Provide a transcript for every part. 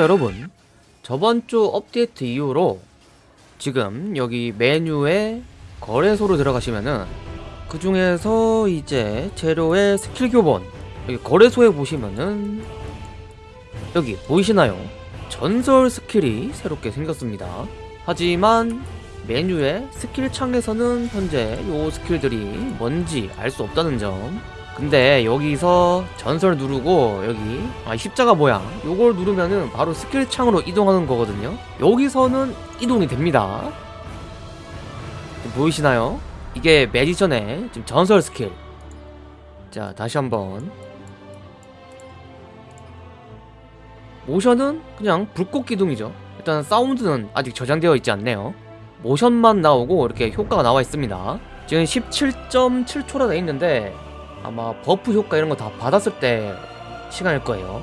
여러분. 저번 주 업데이트 이후로 지금 여기 메뉴에 거래소로 들어가시면은 그 중에서 이제 재료의 스킬 교본 여기 거래소에 보시면은 여기 보이시나요? 전설 스킬이 새롭게 생겼습니다. 하지만 메뉴의 스킬 창에서는 현재 요 스킬들이 뭔지 알 수 없다는 점 근데 여기서 전설 누르고 여기 아, 십자가 모양. 요걸 누르면은 바로 스킬 창으로 이동하는 거거든요. 여기서는 이동이 됩니다. 보이시나요? 이게 매지션의 지금 전설 스킬. 자 다시 한번. 모션은 그냥 불꽃 기둥이죠. 일단 사운드는 아직 저장되어 있지 않네요. 모션만 나오고 이렇게 효과가 나와 있습니다. 지금 17.7초라 돼 있는데 아마 buff 효과 이런 거 다 받았을 때 시간일 거예요.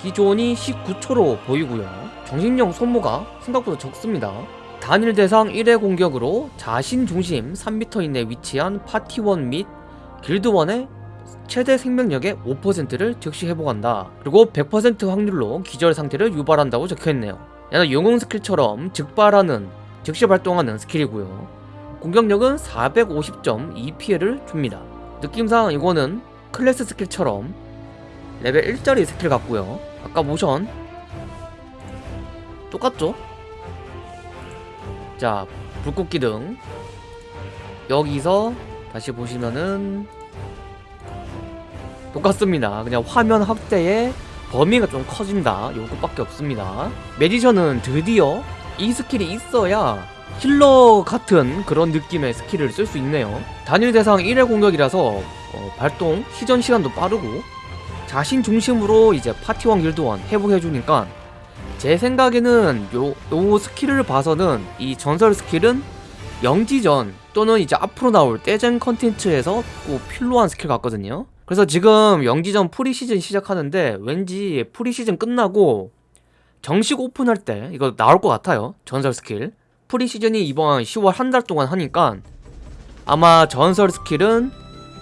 기존이 19초로 보이고요. 정신력 소모가 생각보다 적습니다. 단일 대상 1회 공격으로 자신 중심 3m 이내 위치한 파티원 및 길드원의 최대 생명력의 5%를 즉시 회복한다. 그리고 100% 확률로 기절 상태를 유발한다고 적혀있네요. 얘는 영웅 스킬처럼 즉발하는 즉시 발동하는 스킬이고요. 공격력은 450.2 피해를 줍니다 느낌상 이거는 클래스 스킬처럼 레벨 1짜리 스킬 같고요. 아까 모션 똑같죠? 자 불꽃 기둥 여기서 다시 보시면은 똑같습니다. 그냥 화면 확대에 범위가 좀 커진다. 요것밖에 없습니다. 매지션은 드디어 이 스킬이 있어야 healer 같은 그런 느낌의 스킬을 쓸 수 있네요. 단일 대상 1회 공격이라서 어, 발동 시전 시간도 빠르고 자신 중심으로 이제 파티원 길드원 회복해주니까 제 생각에는 요, 요 스킬을 봐서는 이 전설 스킬은 영지전 또는 이제 앞으로 나올 떼쟁 컨텐츠에서 꼭 필요한 스킬 같거든요. 그래서 지금 영지전 프리시즌 시작하는데 왠지 프리시즌 끝나고 정식 오픈할 때 이거 나올 것 같아요. 전설 스킬 preseason이 이번 10월 한 달 동안 하니까 아마 전설 스킬은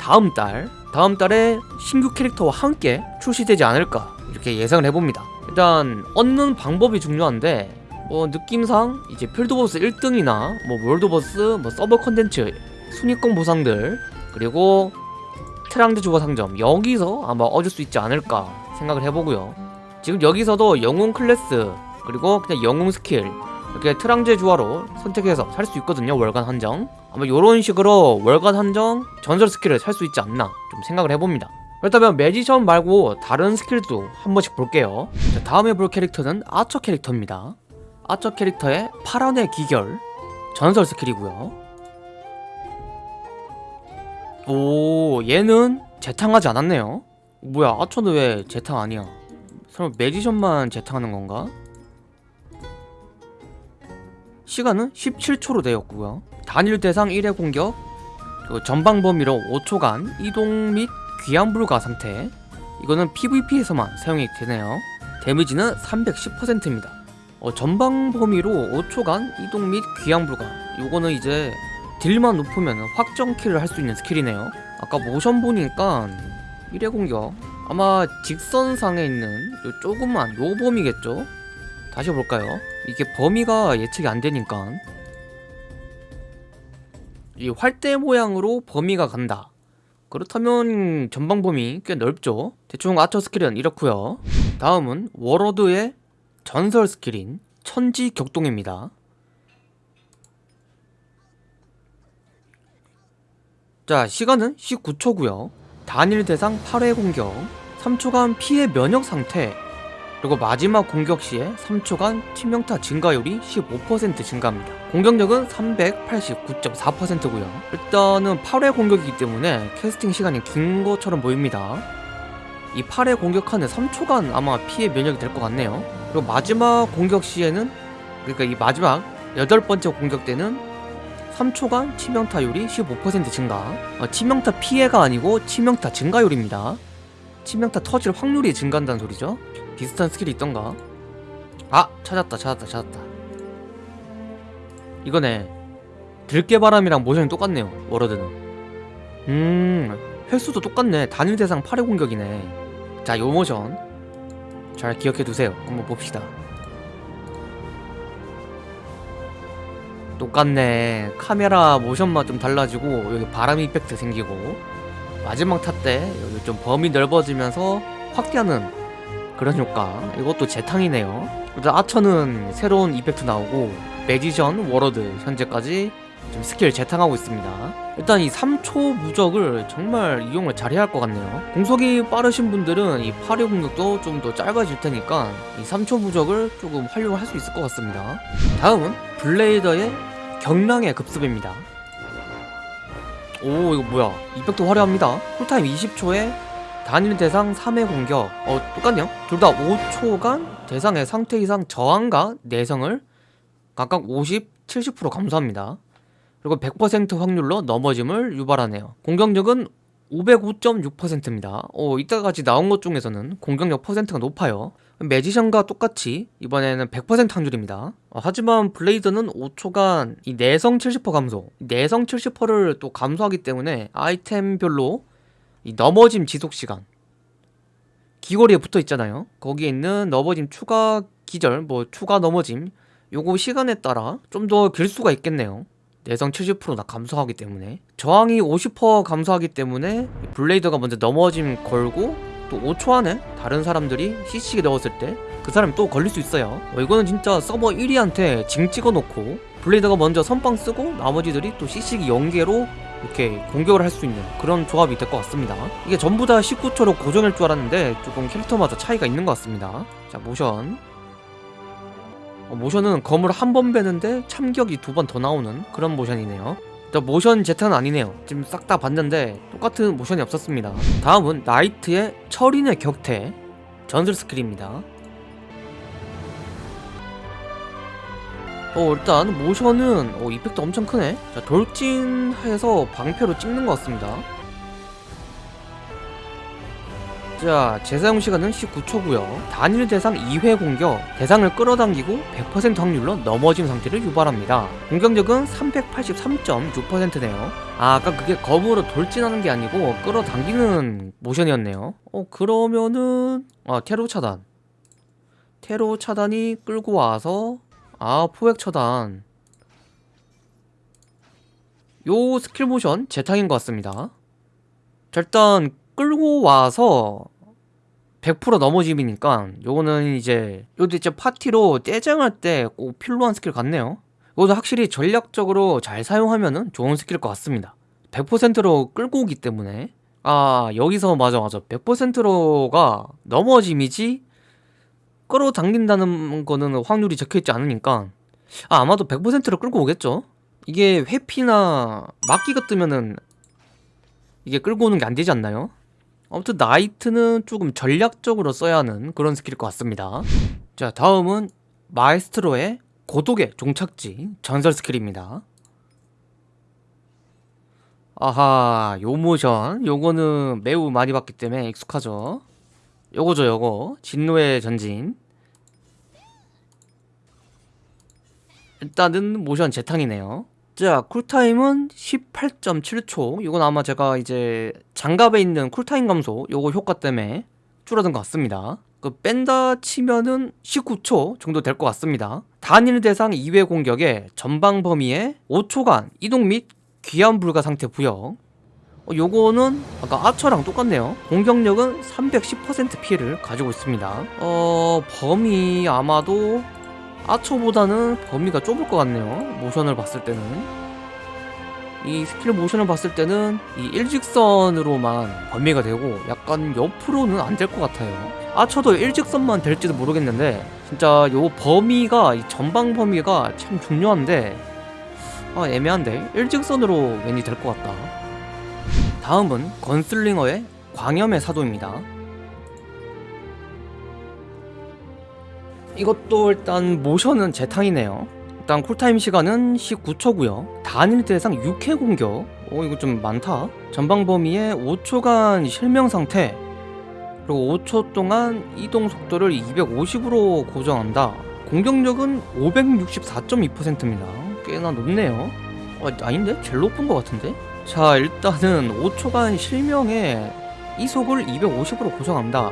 다음 달 다음 달에 신규 캐릭터와 함께 출시되지 않을까 이렇게 예상을 해봅니다. 일단 얻는 방법이 중요한데 뭐 느낌상 이제 field boss 1등이나 뭐 world boss 뭐 서버 컨텐츠 순위권 보상들 그리고 트랑제 주화 상점 여기서 아마 얻을 수 있지 않을까 생각을 해보고요. 지금 여기서도 영웅 클래스 그리고 그냥 영웅 스킬 이렇게 트랑제 주화로 선택해서 살 수 있거든요 월간 한정. 아마 요런 식으로 월간 한정 전설 스킬을 살 수 있지 않나 좀 생각을 해봅니다. 그렇다면 매지션 말고 다른 스킬도 한 번씩 볼게요. 자, 다음에 볼 캐릭터는 아처 캐릭터입니다. 아처 캐릭터의 파란의 기결 전설 스킬이고요. 오 얘는 재탕하지 않았네요. 뭐야 아처는 왜 재탕 아니야? 설마 매지션만 재탕하는 건가? 시간은 17초로 되었고요. 단일 대상 1회 공격 그리고 전방 범위로 5초간 이동 및 귀환 불가 상태 이거는 PVP에서만 사용이 되네요. 데미지는 310%입니다. 어, 전방 범위로 5초간 이동 및 귀환 불가 이거는 이제 deal만 높으면 확정 kill을 할 수 있는 스킬이네요. 아까 모션 보니까 1회 공격 아마 직선상에 있는 요 조그만 요 범위겠죠? 다시 볼까요 이게 범위가 예측이 안 되니까. 이 활대 모양으로 범위가 간다. 그렇다면 전방 범위 꽤 넓죠? 대충 아처 스킬은 이렇고요. 다음은 워로드의 전설 스킬인 천지 격동입니다. 자 시간은 19초고요. 단일 대상 8회 공격 3초간 피해 면역 상태 그리고 마지막 공격 시에 3초간 치명타 증가율이 15% 증가합니다. 공격력은 389.4%고요. 일단은 8회 공격이기 때문에 캐스팅 시간이 긴 것처럼 보입니다. 이 8회 공격하는 3초간 아마 피해 면역이 될 것 같네요. 그리고 마지막 공격 시에는 그러니까 이 마지막 여덟 번째 공격 때는 3초간 치명타율이 15% 증가. 어, 치명타 피해가 아니고 치명타 증가율입니다. 치명타 터질 확률이 증가한다는 소리죠 비슷한 스킬이 있던가? 아! 찾았다 찾았다 찾았다. 이거네. 들깨바람이랑 모션이 똑같네요 워로드는. 음 횟수도 똑같네. 단일 대상 8회 공격이네. 자 요 모션. 잘 기억해두세요. 한번 봅시다. 똑같네. 카메라 모션만 좀 달라지고 여기 바람 이펙트 생기고. 마지막 탓 때 여기 좀 범위 넓어지면서 확대하는 그런 효과. 이것도 재탕이네요. 일단 아처는 새로운 이펙트 나오고 매지션 워러드 현재까지 좀 스킬 재탕하고 있습니다. 일단 이 3초 무적을 정말 이용을 잘해야 할 것 같네요. 공속이 빠르신 분들은 이 파리 공격도 좀 더 짧아질 테니까 이 3초 무적을 조금 활용할 수 있을 것 같습니다. 다음은 블레이더의 경랑의 급습입니다. 오 이거 뭐야? 이펙트 화려합니다. 쿨타임 20초에 단일 대상 3회 공격. 어 똑같네요. 둘 다 5초간 대상의 상태 이상 저항과 내성을 각각 50, 70% 감소합니다. 그리고 100% 확률로 넘어짐을 유발하네요. 공격력은 505.6%입니다. 어 이때까지 나온 것 중에서는 공격력 퍼센트가 높아요. 매지션과 똑같이 이번에는 100% 확률입니다. 어, 하지만 블레이드는 5초간 이 내성 70% 감소 내성 70%를 또 감소하기 때문에 아이템별로 이 넘어짐 지속시간. 귀걸이에 붙어 있잖아요. 거기에 있는 넘어짐 추가 기절 뭐 추가 넘어짐 요거 시간에 따라 좀 더 길 수가 있겠네요. 내성 70%나 감소하기 때문에. 저항이 50% 감소하기 때문에 블레이드가 먼저 넘어짐 걸고 또 5초 안에 다른 사람들이 CC기 넣었을 때 그 사람이 또 걸릴 수 있어요. 어, 이거는 진짜 서버 1위한테 징 찍어놓고 블레이드가 먼저 선빵 쓰고 나머지들이 또 CC기 연계로 이렇게 공격을 할 수 있는 그런 조합이 될 것 같습니다. 이게 전부 다 19초로 고정일 줄 알았는데 조금 캐릭터마다 차이가 있는 것 같습니다. 자 모션. 어, 모션은 검을 한 번 베는데 참격이 두 번 더 나오는 그런 모션이네요. 자, 모션 제트는 아니네요. 지금 싹 다 봤는데 똑같은 모션이 없었습니다. 다음은 나이트의 철인의 격퇴 전술 스킬입니다 어 일단 모션은 어, 이펙트 엄청 크네. 자 돌진해서 방패로 찍는 것 같습니다. 자 재사용 시간은 19초고요. 단일 대상 2회 공격 대상을 끌어당기고 100% 확률로 넘어진 상태를 유발합니다. 공격력은 383.6%네요. 아 아까 그게 검으로 돌진하는 게 아니고 끌어당기는 모션이었네요. 어 그러면은 아 테로 차단. 테로 차단이 끌고 와서 아 포획 차단. 요 스킬 모션 재탕인 것 같습니다. 자 일단 끌고 와서 100% 넘어짐이니까 요거는 이제 요도 이제 파티로 떼쟁할 때 꼭 필요한 스킬 같네요. 이것도 확실히 전략적으로 잘 사용하면은 좋은 스킬일 것 같습니다. 100%로 끌고 오기 때문에. 아 여기서 맞아 맞아. 100%로가 넘어짐이지 끌어당긴다는 거는 확률이 적혀있지 않으니까. 아 아마도 100%로 끌고 오겠죠? 이게 회피나 막기가 뜨면은 이게 끌고 오는 게 안 되지 않나요? 아무튼 나이트는 조금 전략적으로 써야 하는 그런 스킬일 것 같습니다. 자 다음은 마에스트로의 고독의 종착지 전설 스킬입니다. 아하 요 모션. 요거는 매우 많이 봤기 때문에 익숙하죠 요거죠 요거. 진노의 전진. 일단은 모션 재탕이네요. 자 쿨타임은 18.7초. 이건 아마 제가 이제 장갑에 있는 쿨타임 감소 요거 효과 때문에 줄어든 것 같습니다. 그 뺀다 치면은 19초 정도 될 것 같습니다. 단일 대상 2회 공격에 전방 범위에 5초간 이동 및 귀환 불가 상태 부여 어, 요거는 아까 아처랑 똑같네요. 공격력은 310% 피해를 가지고 있습니다. 어 범위 아마도 아처보다는 범위가 좁을 것 같네요 모션을 봤을 때는. 이 스킬 모션을 봤을 때는 이 일직선으로만 범위가 되고 약간 옆으로는 안 될 것 같아요. 아처도 일직선만 될지도 모르겠는데 진짜 요 범위가 이 전방 범위가 참 중요한데 아 애매한데? 일직선으로 왠지 될 것 같다 다음은 건슬링어의 광염의 사도입니다. 이것도 일단 모션은 재탕이네요. 일단 쿨타임 시간은 19초고요. 단일 대상 6회 공격 오 이거 좀 많다. 전방 범위에 5초간 실명 상태. 그리고 5초 동안 이동 속도를 250으로 고정한다. 공격력은 564.2%입니다. 꽤나 높네요. 어, 아닌데? 제일 높은 것 같은데? 자 일단은 5초간 실명에 이속을 250으로 고정한다.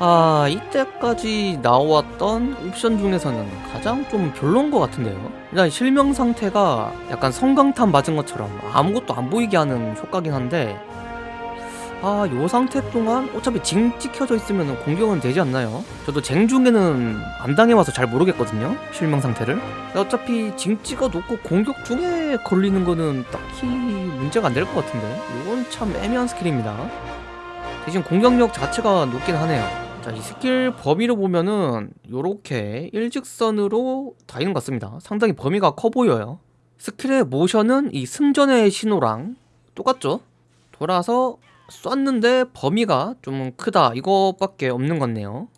아 이때까지 나왔던 옵션 중에서는 가장 좀 별론 것 같은데요? 일단 실명 상태가 약간 성광탄 맞은 것처럼 아무것도 안 보이게 하는 효과긴 한데 아 요 상태 동안 어차피 징 찍혀져 있으면 공격은 되지 않나요? 저도 쟁 중에는 안 당해와서 잘 모르겠거든요 실명 상태를 어차피 징 찍어 놓고 공격 중에 걸리는 거는 딱히 문제가 안 될 것 같은데 이건 참 애매한 스킬입니다 대신 공격력 자체가 높긴 하네요 자, 이 스킬 범위로 보면은 요렇게 일직선으로 다니는 것 같습니다. 상당히 범위가 커 보여요. 스킬의 모션은 이 승전의 신호랑 똑같죠? 돌아서 쐈는데 범위가 좀 크다 이거밖에 없는 것 같네요.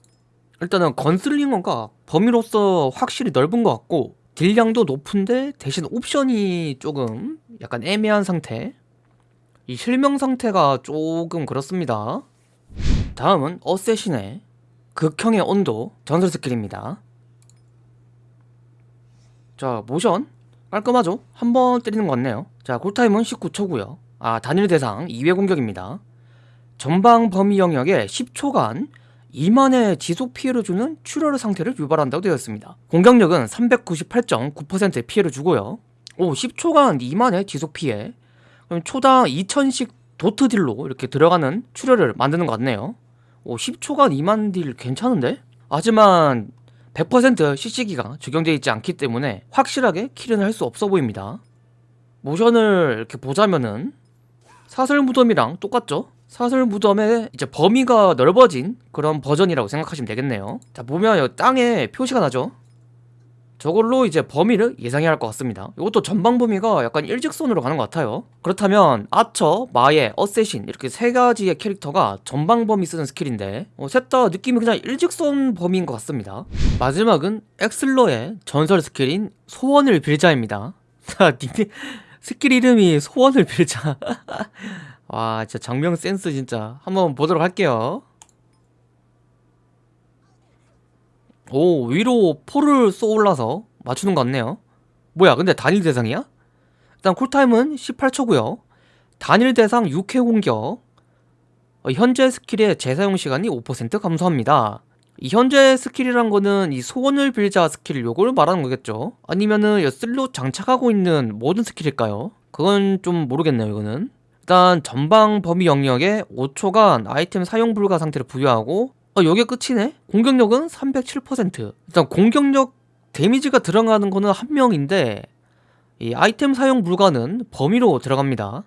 일단은 건슬링어가 범위로서 확실히 넓은 것 같고 딜량도 높은데 대신 옵션이 조금 약간 애매한 상태 이 실명 상태가 조금 그렇습니다. 다음은 어쌔신의 극형의 온도 전설 스킬입니다. 자 모션 깔끔하죠? 한 번 때리는 것 같네요. 자 쿨타임은 19초고요. 아 단일 대상 2회 공격입니다. 전방 범위 영역에 10초간 2만의 지속 피해를 주는 출혈 상태를 유발한다고 되어 있습니다. 공격력은 398.9%의 피해를 주고요. 오 10초간 2만의 지속 피해 그럼 초당 2000씩 도트 딜로 이렇게 들어가는 출혈을 만드는 것 같네요. 오 10초간 2만 딜 괜찮은데? 하지만 100% CC기가 적용되어 있지 않기 때문에 확실하게 킬은 할 수 없어 보입니다. 모션을 이렇게 보자면은 사슬 무덤이랑 똑같죠? 사슬 무덤의 이제 범위가 넓어진 그런 버전이라고 생각하시면 되겠네요. 자 보면 여기 땅에 표시가 나죠? 저걸로 이제 범위를 예상해야 할 것 같습니다. 이것도 전방 범위가 약간 일직선으로 가는 것 같아요. 그렇다면 아처, 마에, 어쌔신 이렇게 세 가지의 캐릭터가 전방 범위 쓰는 스킬인데 어, 셋다 느낌이 그냥 일직선 범위인 것 같습니다. 마지막은 엑슬러의 전설 스킬인 소원을 빌자입니다. 자, 니네 스킬 이름이 소원을 빌자. 와, 진짜 작명 센스 진짜 한번 보도록 할게요. 오 위로 포를 쏘아 올려서 맞추는 것 같네요 뭐야 근데 단일 대상이야? 일단 쿨타임은 18초고요 단일 대상 6회 공격 어, 현재 스킬의 재사용 시간이 5% 감소합니다 이 현재 스킬이란 거는 이 소원을 빌자 스킬 요걸 말하는 거겠죠 아니면은 슬롯 장착하고 있는 모든 스킬일까요? 그건 좀 모르겠네요 이거는 일단 전방 범위 영역에 5초간 아이템 사용 불가 상태를 부여하고 어, 요게 끝이네? 공격력은 307% 일단 공격력 데미지가 들어가는 거는 한 명인데 이 아이템 사용 불가는 범위로 들어갑니다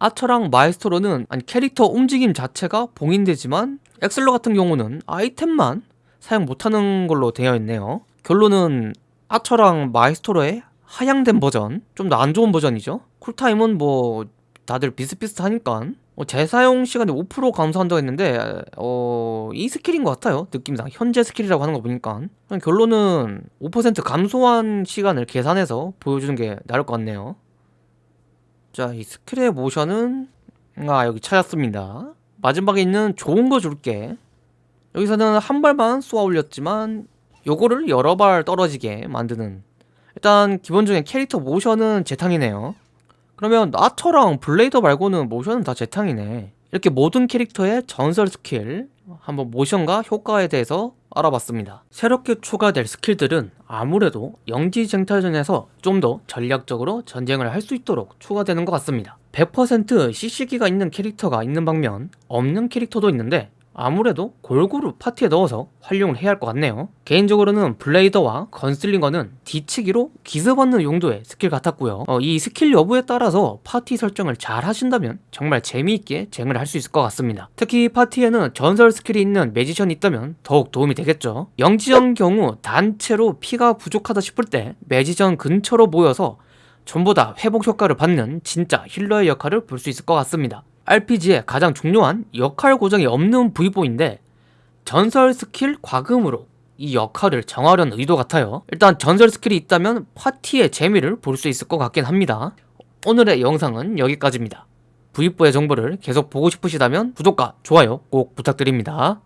아처랑 마에스트로는 아니 캐릭터 움직임 자체가 봉인되지만 엑슬러 같은 경우는 아이템만 사용 못하는 걸로 되어 있네요. 결론은 아처랑 마에스트로의 하향된 버전 좀 더 안 좋은 버전이죠? 쿨타임은 뭐 다들 비슷비슷하니까. 어, 재사용 시간이 5% 감소한다고 했는데 어, 이 스킬인 것 같아요. 느낌상. 현재 스킬이라고 하는 거 보니까. 결론은 5% 감소한 시간을 계산해서 보여주는 게 나을 것 같네요. 자 이 스킬의 모션은 아 여기 찾았습니다. 마지막에 있는 좋은 거 줄게 여기서는 한 발만 쏘아 올렸지만 요거를 여러 발 떨어지게 만드는 일단 기본적인 캐릭터 모션은 재탕이네요. 그러면 아처랑 블레이더 말고는 모션은 다 재탕이네. 이렇게 모든 캐릭터의 전설 스킬 한번 모션과 효과에 대해서 알아봤습니다. 새롭게 추가될 스킬들은 아무래도 영지 쟁탈전에서 좀 더 전략적으로 전쟁을 할 수 있도록 추가되는 것 같습니다. 100% CC기가 있는 캐릭터가 있는 반면 없는 캐릭터도 있는데 아무래도 골고루 파티에 넣어서 활용을 해야 할 것 같네요. 개인적으로는 블레이더와 건슬링어는 뒤치기로 기습받는 용도의 스킬 같았고요. 어, 이 스킬 여부에 따라서 파티 설정을 잘 하신다면 정말 재미있게 쟁을 할 수 있을 것 같습니다. 특히 파티에는 전설 스킬이 있는 매지션이 있다면 더욱 도움이 되겠죠. 영지전 경우 단체로 피가 부족하다 싶을 때 매지션 근처로 모여서 전부 다 회복 효과를 받는 진짜 healer의 역할을 볼 수 있을 것 같습니다 RPG의 가장 중요한 역할 고정이 없는 V4인데 전설 스킬 과금으로 이 역할을 정하려는 의도 같아요. 일단 전설 스킬이 있다면 파티의 재미를 볼 수 있을 것 같긴 합니다. 오늘의 영상은 여기까지입니다. V4의 정보를 계속 보고 싶으시다면 구독과 좋아요 꼭 부탁드립니다